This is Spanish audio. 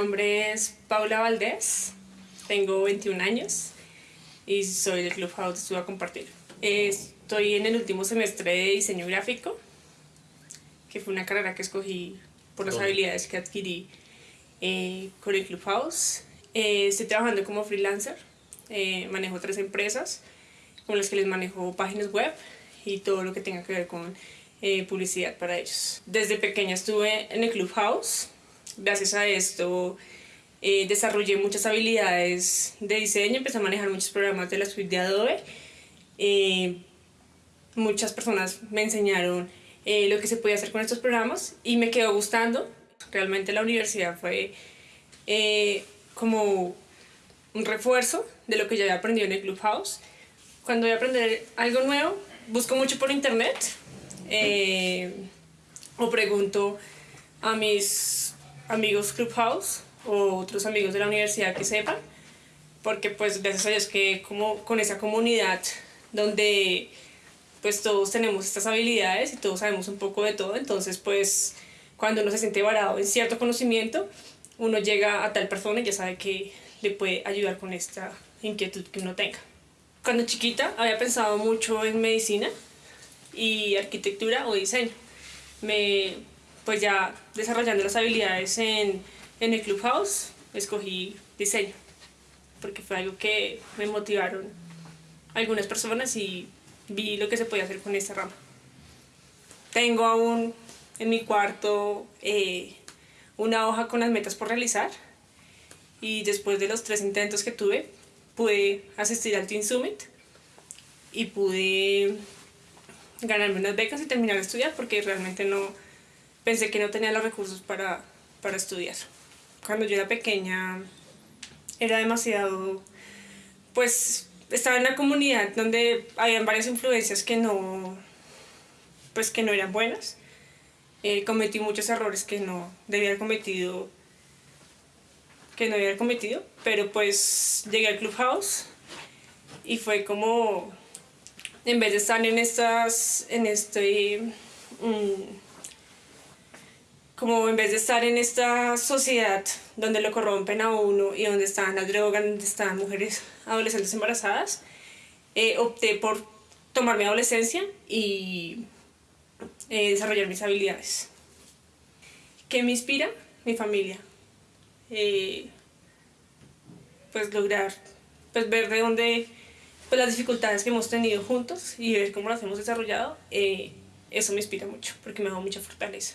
nombre es Paula Valdés, tengo 21 años y soy del Clubhouse Estuve a Compartir. Estoy en el último semestre de diseño gráfico, que fue una carrera que escogí por las habilidades que adquirí eh, con el Clubhouse. Eh, estoy trabajando como freelancer, eh, manejo tres empresas con las que les manejo páginas web y todo lo que tenga que ver con publicidad para ellos. Desde pequeña estuve en el Clubhouse, gracias a esto desarrollé muchas habilidades de diseño, empecé a manejar muchos programas de la suite de Adobe. muchas personas me enseñaron lo que se podía hacer con estos programas y me quedó gustando. Realmente la universidad fue eh, como un refuerzo de lo que ya había aprendido en el Clubhouse. Cuando voy a aprender algo nuevo, busco mucho por internet eh, o pregunto a mis amigos Clubhouse o otros amigos de la universidad que sepan, porque pues gracias a Dios que como con esa comunidad donde pues todos tenemos estas habilidades y todos sabemos un poco de todo, entonces pues cuando uno se siente varado en cierto conocimiento, uno llega a tal persona y ya sabe que le puede ayudar con esta inquietud que uno tenga. Cuando chiquita había pensado mucho en medicina y arquitectura o diseño. Me, pues ya desarrollando las habilidades en, en el Clubhouse, escogí diseño, porque fue algo que me motivaron algunas personas y vi lo que se podía hacer con esta rama. Tengo aún en mi cuarto eh, una hoja con las metas por realizar y después de los tres intentos que tuve pude asistir al Teen Summit y pude ganarme unas becas y terminar de estudiar porque realmente no pensé que no tenía los recursos para, para estudiar. Cuando yo era pequeña era demasiado, pues estaba en una comunidad donde habían varias influencias que no, pues que no eran buenas eh, cometí muchos errores que no debía haber cometido que no haber cometido pero pues llegué al Clubhouse y fue como en vez de estar en estas en este mm, como en vez de estar en esta sociedad donde lo corrompen a uno y donde están las drogas, donde están mujeres adolescentes embarazadas, eh, opté por tomar mi adolescencia y eh, desarrollar mis habilidades. ¿Qué me inspira? Mi familia. Eh, pues lograr, pues ver de dónde, pues las dificultades que hemos tenido juntos y ver cómo las hemos desarrollado, eso me inspira mucho porque me da mucha fortaleza.